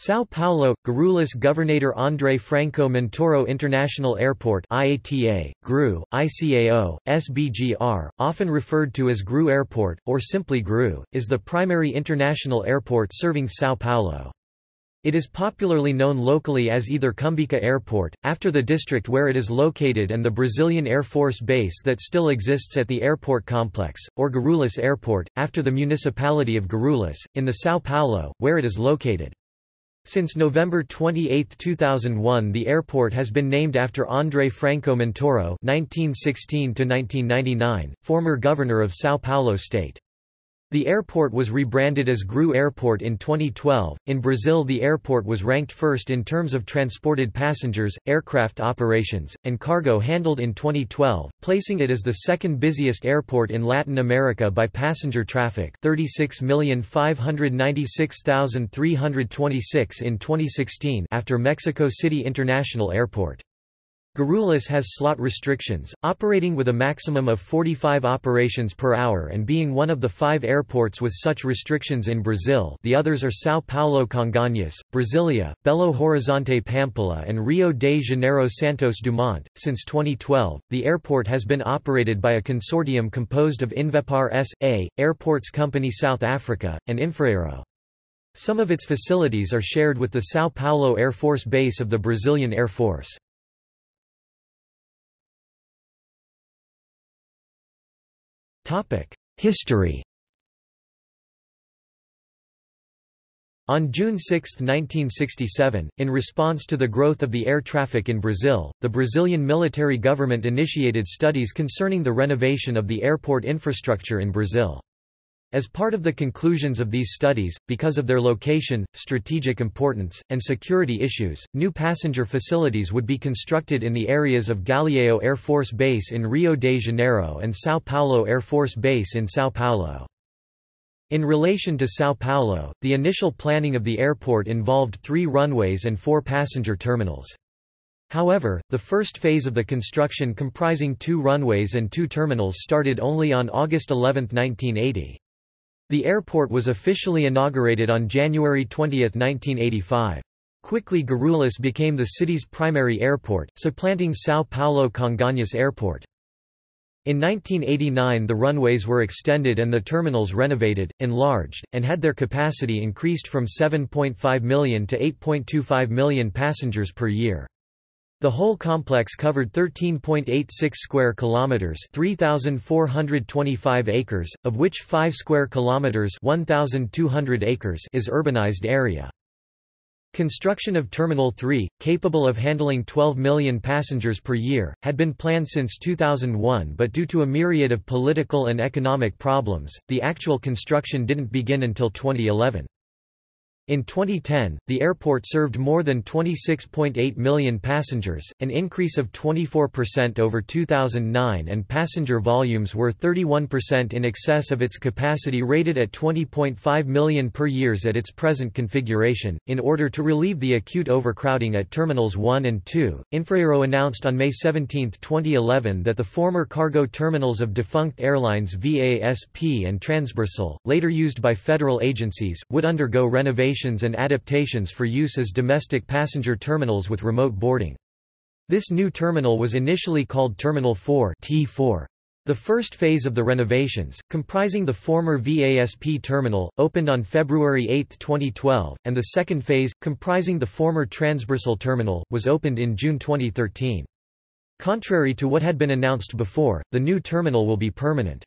São Paulo, Guarulhos Governador André Franco Montoro International Airport IATA, GRU, ICAO, SBGR, often referred to as GRU Airport, or simply GRU, is the primary international airport serving São Paulo. It is popularly known locally as either Cumbica Airport, after the district where it is located and the Brazilian Air Force Base that still exists at the airport complex, or Guarulhos Airport, after the municipality of Guarulhos, in the São Paulo, where it is located. Since November 28, 2001 the airport has been named after André Franco Montoro (1916–1999), former governor of São Paulo state. The airport was rebranded as GRU Airport in 2012. In Brazil, the airport was ranked first in terms of transported passengers, aircraft operations, and cargo handled in 2012, placing it as the second busiest airport in Latin America by passenger traffic, 36,596,326 in 2016, after Mexico City International Airport. Guarulhos has slot restrictions, operating with a maximum of 45 operations per hour and being one of the five airports with such restrictions in Brazil the others are São Paulo Congonhas, Brasilia, Belo Horizonte Pampulha and Rio de Janeiro Santos Dumont. Since 2012, the airport has been operated by a consortium composed of Invepar S.A., Airports Company South Africa, and Infraero. Some of its facilities are shared with the São Paulo Air Force Base of the Brazilian Air Force. History On June 6, 1967, in response to the growth of the air traffic in Brazil, the Brazilian military government initiated studies concerning the renovation of the airport infrastructure in Brazil. As part of the conclusions of these studies, because of their location, strategic importance, and security issues, new passenger facilities would be constructed in the areas of Galeão Air Force Base in Rio de Janeiro and São Paulo Air Force Base in São Paulo. In relation to São Paulo, the initial planning of the airport involved three runways and four passenger terminals. However, the first phase of the construction comprising two runways and two terminals started only on August 11, 1980. The airport was officially inaugurated on January 20, 1985. Quickly Guarulhos became the city's primary airport, supplanting São Paulo Congonhas Airport. In 1989 the runways were extended and the terminals renovated, enlarged, and had their capacity increased from 7.5 million to 8.25 million passengers per year. The whole complex covered 13.86 square kilometers, 3425 acres, of which 5 square kilometers, 1200 acres is urbanized area. Construction of Terminal 3, capable of handling 12 million passengers per year, had been planned since 2001 but due to a myriad of political and economic problems, the actual construction didn't begin until 2011. In 2010, the airport served more than 26.8 million passengers, an increase of 24% over 2009 and passenger volumes were 31% in excess of its capacity rated at 20.5 million per years at its present configuration. In order to relieve the acute overcrowding at Terminals 1 and 2, Infraero announced on May 17, 2011 that the former cargo terminals of defunct airlines VASP and Transbrasil, later used by federal agencies, would undergo renovation and adaptations for use as domestic passenger terminals with remote boarding. This new terminal was initially called Terminal 4 T4. The first phase of the renovations, comprising the former VASP terminal, opened on February 8, 2012, and the second phase, comprising the former Transbrasil terminal, was opened in June 2013. Contrary to what had been announced before, the new terminal will be permanent.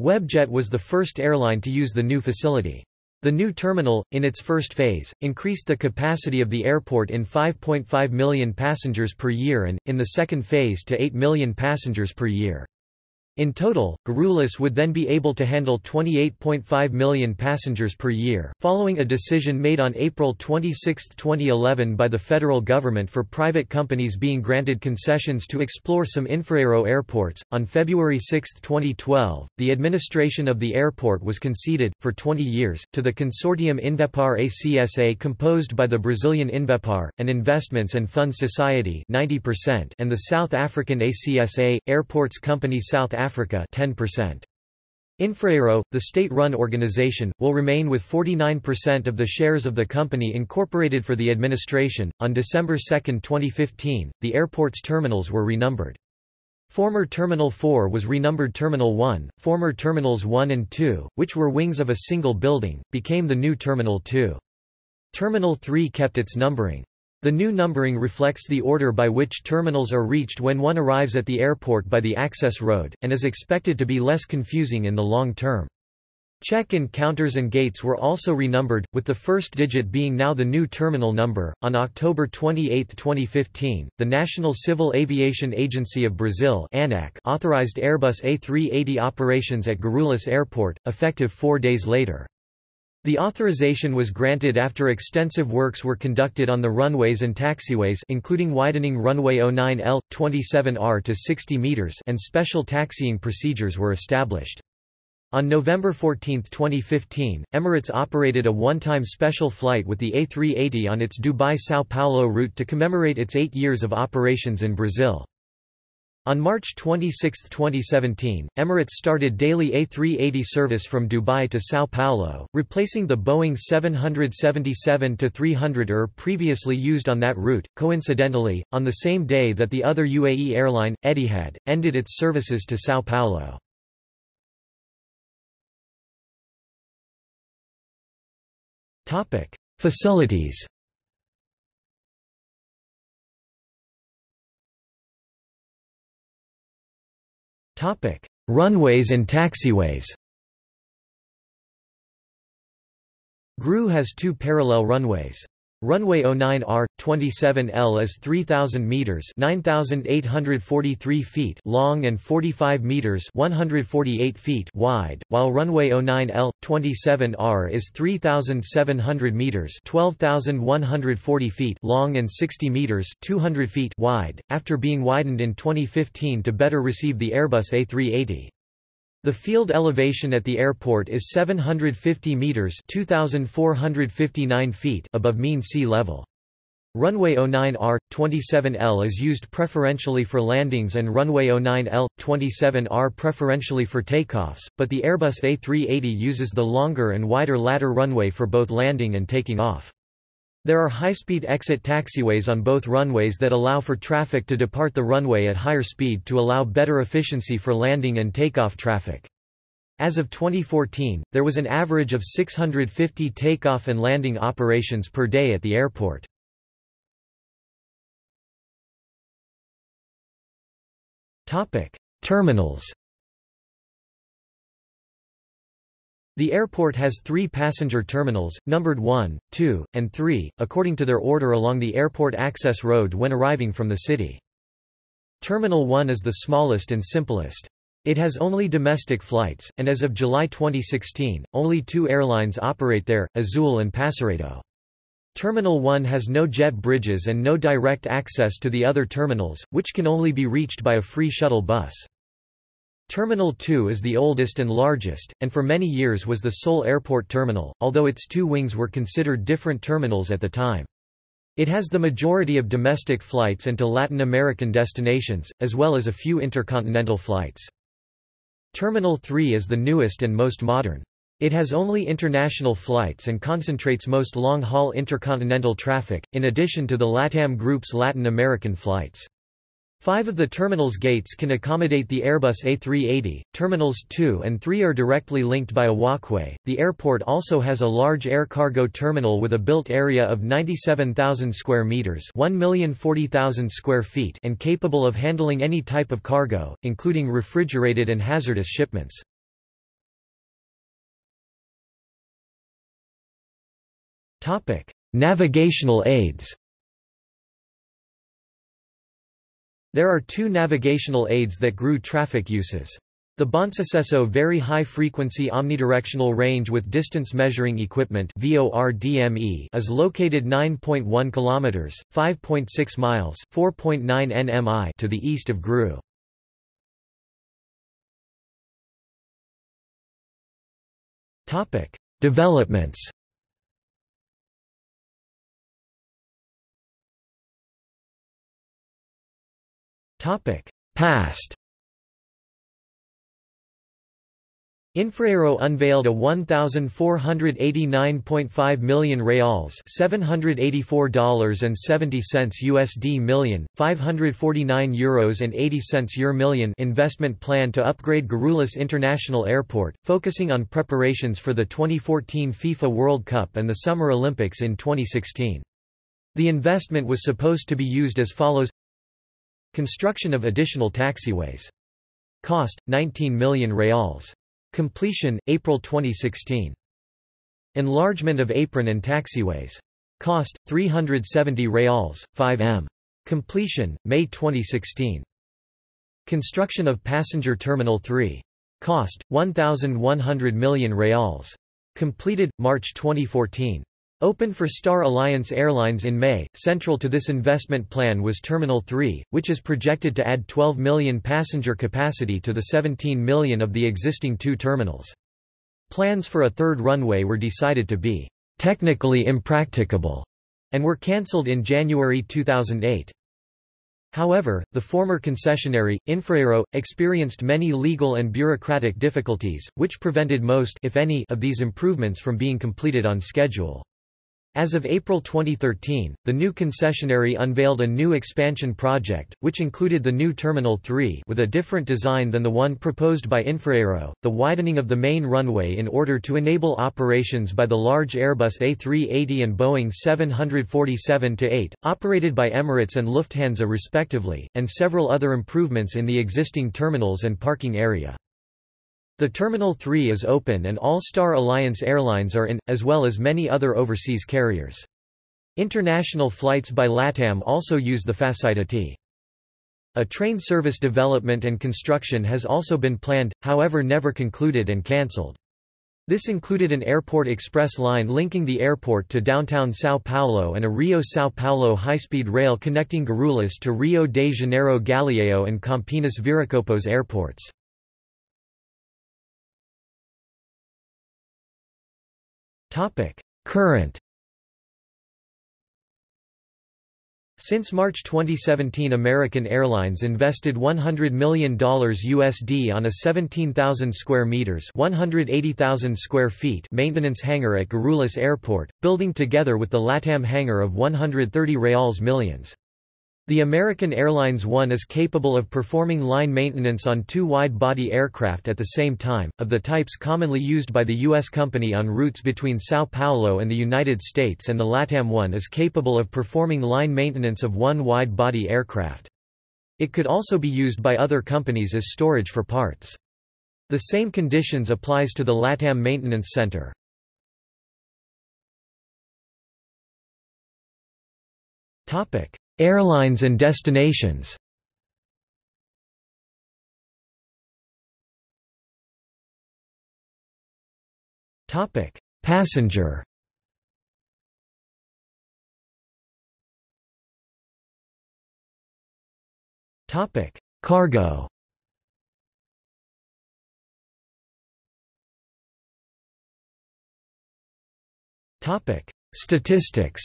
Webjet was the first airline to use the new facility. The new terminal, in its first phase, increased the capacity of the airport in 5.5 million passengers per year and, in the second phase to 8 million passengers per year. In total, Guarulhos would then be able to handle 28.5 million passengers per year, following a decision made on April 26, 2011 by the federal government for private companies being granted concessions to explore some Infraero airports. On February 6, 2012, the administration of the airport was conceded, for 20 years, to the consortium Invepar ACSA composed by the Brazilian Invepar, an investments and fund society 90% and the South African ACSA, Airports Company South 10%. Infraero, the state-run organization, will remain with 49% of the shares of the company incorporated for the administration. On December 2, 2015, the airport's terminals were renumbered. Former Terminal 4 was renumbered Terminal 1, former Terminals 1 and 2, which were wings of a single building, became the new Terminal 2. Terminal 3 kept its numbering. The new numbering reflects the order by which terminals are reached when one arrives at the airport by the access road, and is expected to be less confusing in the long term. Check-in counters and gates were also renumbered, with the first digit being now the new terminal number. On October 28, 2015, the National Civil Aviation Agency of Brazil (ANAC) authorized Airbus A380 operations at Guarulhos Airport, effective 4 days later. The authorization was granted after extensive works were conducted on the runways and taxiways including widening runway 09L, 27R to 60 meters and special taxiing procedures were established. On November 14, 2015, Emirates operated a one-time special flight with the A380 on its Dubai-Sao Paulo route to commemorate its eight years of operations in Brazil. On March 26, 2017, Emirates started daily A380 service from Dubai to Sao Paulo, replacing the Boeing 777-300ER previously used on that route. Coincidentally, on the same day that the other UAE airline, Etihad, ended its services to Sao Paulo. Topic: Facilities. Runways and taxiways. GRU has two parallel runways. Runway 09R 27L is 3000 meters, 9843 feet long and 45 meters, 148 feet wide, while runway 09L 27R is 3700 meters, 12140 feet long and 60 meters, 200 feet wide, after being widened in 2015 to better receive the Airbus A380. The field elevation at the airport is 750 meters (2459 feet) above mean sea level. Runway 09R 27L is used preferentially for landings and runway 09L 27R preferentially for takeoffs, but the Airbus A380 uses the longer and wider ladder runway for both landing and taking off. There are high-speed exit taxiways on both runways that allow for traffic to depart the runway at higher speed to allow better efficiency for landing and takeoff traffic. As of 2014, there was an average of 650 takeoff and landing operations per day at the airport. Terminals The airport has three passenger terminals, numbered 1, 2, and 3, according to their order along the airport access road when arriving from the city. Terminal 1 is the smallest and simplest. It has only domestic flights, and as of July 2016, only two airlines operate there, Azul and Passaredo. Terminal 1 has no jet bridges and no direct access to the other terminals, which can only be reached by a free shuttle bus. Terminal 2 is the oldest and largest, and for many years was the sole airport terminal, although its two wings were considered different terminals at the time. It has the majority of domestic flights and to Latin American destinations, as well as a few intercontinental flights. Terminal 3 is the newest and most modern. It has only international flights and concentrates most long-haul intercontinental traffic, in addition to the LATAM Group's Latin American flights. Five of the terminal's gates can accommodate the Airbus A380. Terminals 2 and 3 are directly linked by a walkway. The airport also has a large air cargo terminal with a built area of 97,000 square meters, 1,040,000 square feet, and capable of handling any type of cargo, including refrigerated and hazardous shipments. Topic: Navigational aids. There are two navigational aids that GRU traffic uses. The Bonsucesso Very High Frequency Omnidirectional Range with Distance Measuring Equipment is located 9.1 km, 5.6 miles 4.9 nmi to the east of GRU. Developments Past. Infraero unveiled a 1,489.5 million reals $784.70 USD million, 549 euros and 80 cents million investment plan to upgrade Guarulhos International Airport, focusing on preparations for the 2014 FIFA World Cup and the Summer Olympics in 2016. The investment was supposed to be used as follows Construction of additional taxiways. Cost, 19 million reals. Completion, April 2016. Enlargement of apron and taxiways. Cost, 370 reals, 5 m. Completion, May 2016. Construction of Passenger Terminal 3. Cost, 1,100 million reals. Completed, March 2014. Open for Star Alliance Airlines in May. Central to this investment plan was Terminal 3, which is projected to add 12 million passenger capacity to the 17 million of the existing two terminals. Plans for a third runway were decided to be technically impracticable and were cancelled in January 2008. However, the former concessionary, Infraero, experienced many legal and bureaucratic difficulties, which prevented most if any, of these improvements from being completed on schedule. As of April 2013, the new concessionary unveiled a new expansion project, which included the new Terminal 3 with a different design than the one proposed by Infraero, the widening of the main runway in order to enable operations by the large Airbus A380 and Boeing 747-8, operated by Emirates and Lufthansa respectively, and several other improvements in the existing terminals and parking area. The Terminal 3 is open and all Star Alliance airlines are in, as well as many other overseas carriers. International flights by LATAM also use the facility. A train service development and construction has also been planned, however never concluded and cancelled. This included an airport express line linking the airport to downtown São Paulo and a Rio-São Paulo high-speed rail connecting Guarulhos to Rio de Janeiro Galeão and Campinas Viracopos airports. Topic: Current Since March 2017 American Airlines invested $100 million USD on a 17,000 square meters, 180,000 square feet maintenance hangar at Guarulhos Airport, building together with the LATAM hangar of 130 reals millions. The American Airlines One is capable of performing line maintenance on two wide-body aircraft at the same time, of the types commonly used by the U.S. company on routes between Sao Paulo and the United States and the LATAM One is capable of performing line maintenance of one wide-body aircraft. It could also be used by other companies as storage for parts. The same conditions applies to the LATAM Maintenance Center. Topic. Airlines and destinations Passenger. Topic: Cargo. Topic: Statistics.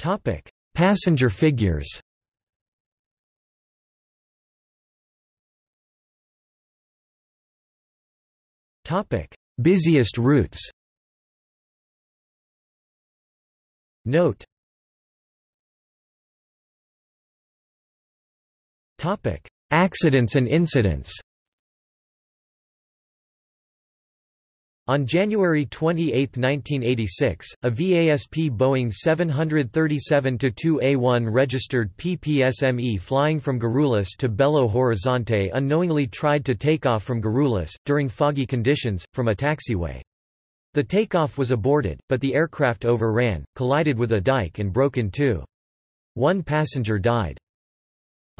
Topic: Passenger figures. Topic: Busiest routes. Note. Topic: Accidents and incidents. On January 28, 1986, a VASP Boeing 737-2A1 registered PPSME flying from Guarulhos to Belo Horizonte unknowingly tried to take off from Guarulhos, during foggy conditions, from a taxiway. The takeoff was aborted, but the aircraft overran, collided with a dike and broke in two. One passenger died.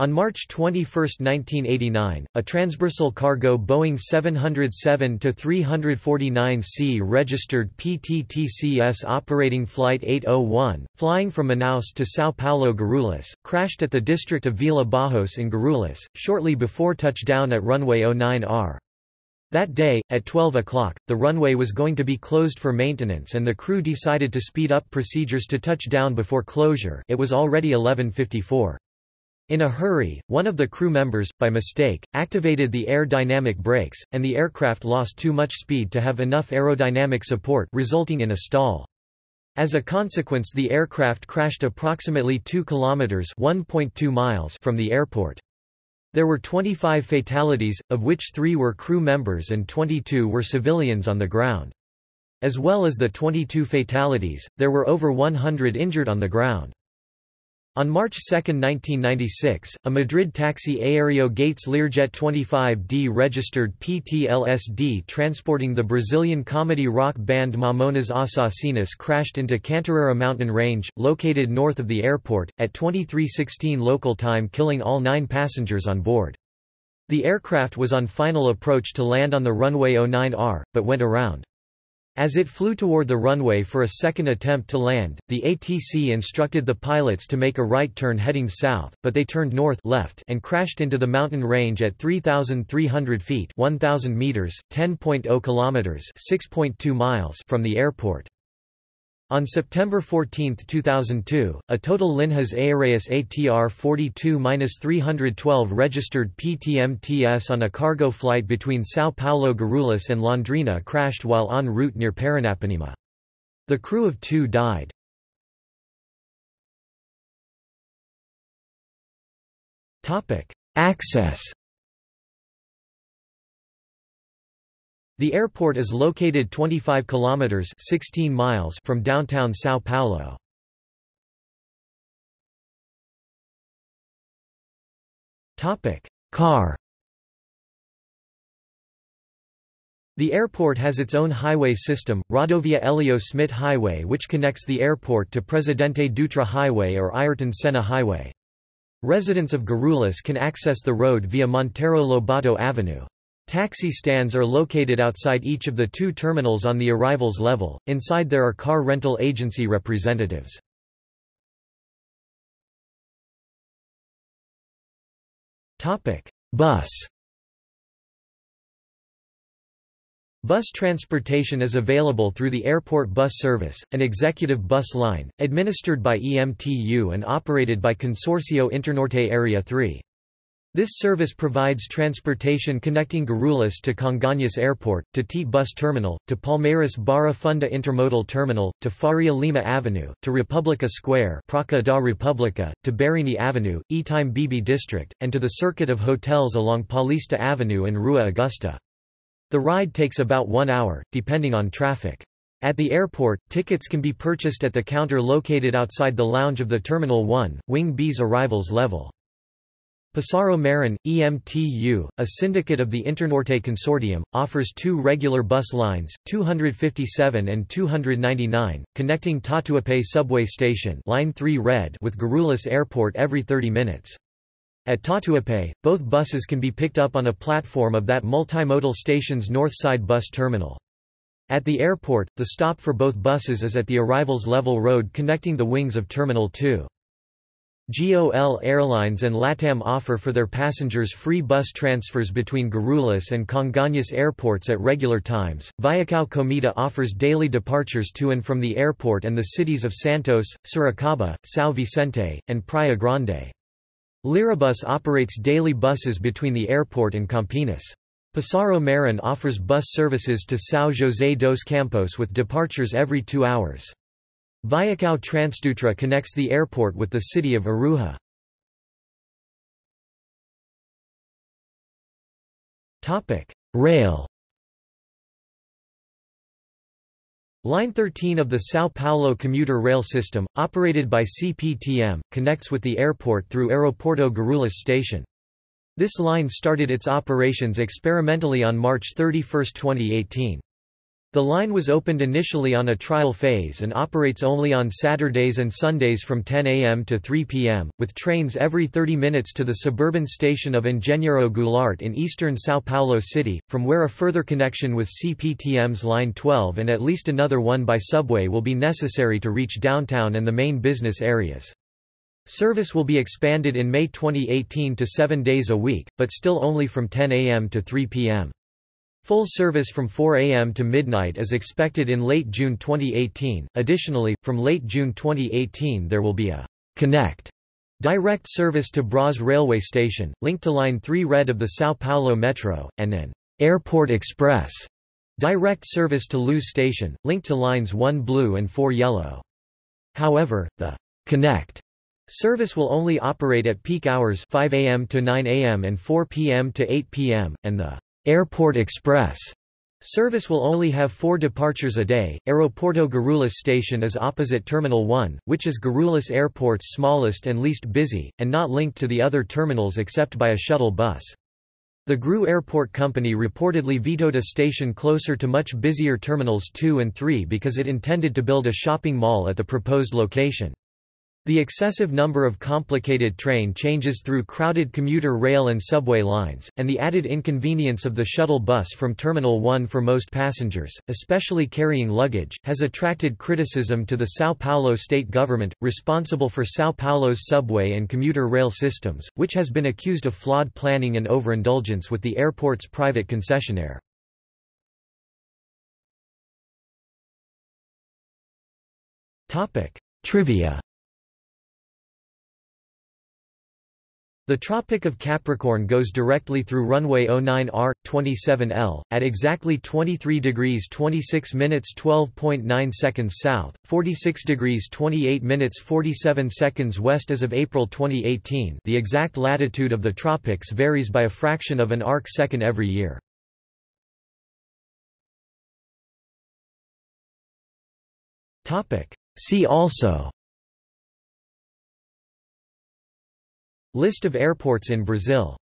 On March 21, 1989, a Transbrasil cargo Boeing 707-349C registered PTTCS operating Flight 801, flying from Manaus to São Paulo Guarulhos, crashed at the district of Vila Barros in Guarulhos, shortly before touchdown at runway 09R. That day, at 12 o'clock, the runway was going to be closed for maintenance and the crew decided to speed up procedures to touch down before closure it was already 1154. In a hurry, one of the crew members, by mistake, activated the aerodynamic brakes, and the aircraft lost too much speed to have enough aerodynamic support resulting in a stall. As a consequence the aircraft crashed approximately 2 kilometers (1.2 miles) from the airport. There were 25 fatalities, of which 3 were crew members and 22 were civilians on the ground. As well as the 22 fatalities, there were over 100 injured on the ground. On March 2, 1996, a Madri taxi Aéreo Gates Learjet 25D registered PTLSD transporting the Brazilian comedy rock band Mamonas Assassinas crashed into Cantareira mountain range, located north of the airport, at 2316 local time killing all nine passengers on board. The aircraft was on final approach to land on the runway 09R, but went around. As it flew toward the runway for a second attempt to land, the ATC instructed the pilots to make a right turn heading south, but they turned north left and crashed into the mountain range at 3,300 feet 1,000 meters, 10.0 kilometers 6.2 miles from the airport. On September 14, 2002, a total Linhas Aéreas ATR 42-312 registered PTMTS on a cargo flight between São Paulo Guarulhos and Londrina crashed while en route near Paranapanema. The crew of two died. Access The airport is located 25 kilometers 16 miles from downtown São Paulo. Topic: Car The airport has its own highway system, Rodovia Hélio Smidt Highway which connects the airport to Presidente Dutra Highway or Ayrton Senna Highway. Residents of Guarulhos can access the road via Monteiro Lobato Avenue. Taxi stands are located outside each of the two terminals on the arrivals level, inside there are car rental agency representatives. Bus Bus transportation is available through the airport bus service, an executive bus line, administered by EMTU and operated by Consorcio Internorte Area 3. This service provides transportation connecting Guarulhos to Congonhas Airport, to T Bus Terminal, to Palmeiras Barra Funda Intermodal Terminal, to Faria Lima Avenue, to Republica Square Praça da República, to Berrini Avenue, Itaim Bibi District, and to the circuit of hotels along Paulista Avenue and Rua Augusta. The ride takes about one hour, depending on traffic. At the airport, tickets can be purchased at the counter located outside the lounge of the Terminal 1, Wing B's arrivals level. Pássaro Marron, EMTU, a syndicate of the Internorte Consortium, offers two regular bus lines, 257 and 299, connecting Tatuapé subway station line 3 red with Guarulhos Airport every 30 minutes. At Tatuapé, both buses can be picked up on a platform of that multimodal station's north side bus terminal. At the airport, the stop for both buses is at the arrivals level road connecting the wings of Terminal 2. GOL Airlines and LATAM offer for their passengers free bus transfers between Guarulhos and Congonhas airports at regular times. Viacao Cometa offers daily departures to and from the airport and the cities of Santos, Sorocaba, São Vicente, and Praia Grande. Lirabus operates daily buses between the airport and Campinas. Pássaro Marron offers bus services to São José dos Campos with departures every two hours. Viacao Transdutra connects the airport with the city of Aruja. Rail Line 13 of the São Paulo commuter rail system, operated by CPTM, connects with the airport through Aeroporto Guarulhos station. This line started its operations experimentally on March 31, 2018. The line was opened initially on a trial phase and operates only on Saturdays and Sundays from 10 a.m. to 3 p.m., with trains every 30 minutes to the suburban station of Engenheiro Goulart in eastern São Paulo City, from where a further connection with CPTM's Line 12 and at least another one by subway will be necessary to reach downtown and the main business areas. Service will be expanded in May 2018 to seven days a week, but still only from 10 a.m. to 3 p.m. Full service from 4 a.m. to midnight is expected in late June 2018. Additionally, from late June 2018 there will be a Connect direct service to Bras railway station, linked to Line 3 Red of the São Paulo Metro, and an Airport Express direct service to Luz station, linked to Lines 1 Blue and 4 Yellow. However, the Connect service will only operate at peak hours 5 a.m. to 9 a.m. and 4 p.m. to 8 p.m., and the Airport Express Service will only have four departures a day. Aeroporto Guarulhos station is opposite Terminal 1, which is Guarulhos Airport's smallest and least busy, and not linked to the other terminals except by a shuttle bus. The GRU Airport Company reportedly vetoed a station closer to much busier Terminals 2 and 3 because it intended to build a shopping mall at the proposed location. The excessive number of complicated train changes through crowded commuter rail and subway lines, and the added inconvenience of the shuttle bus from Terminal 1 for most passengers, especially carrying luggage, has attracted criticism to the São Paulo state government, responsible for São Paulo's subway and commuter rail systems, which has been accused of flawed planning and overindulgence with the airport's private concessionaire. Trivia The Tropic of Capricorn goes directly through runway 09R 27L at exactly 23 degrees 26 minutes 12.9 seconds south, 46 degrees 28 minutes 47 seconds west as of April 2018. The exact latitude of the tropics varies by a fraction of an arc second every year. See also List of airports in Brazil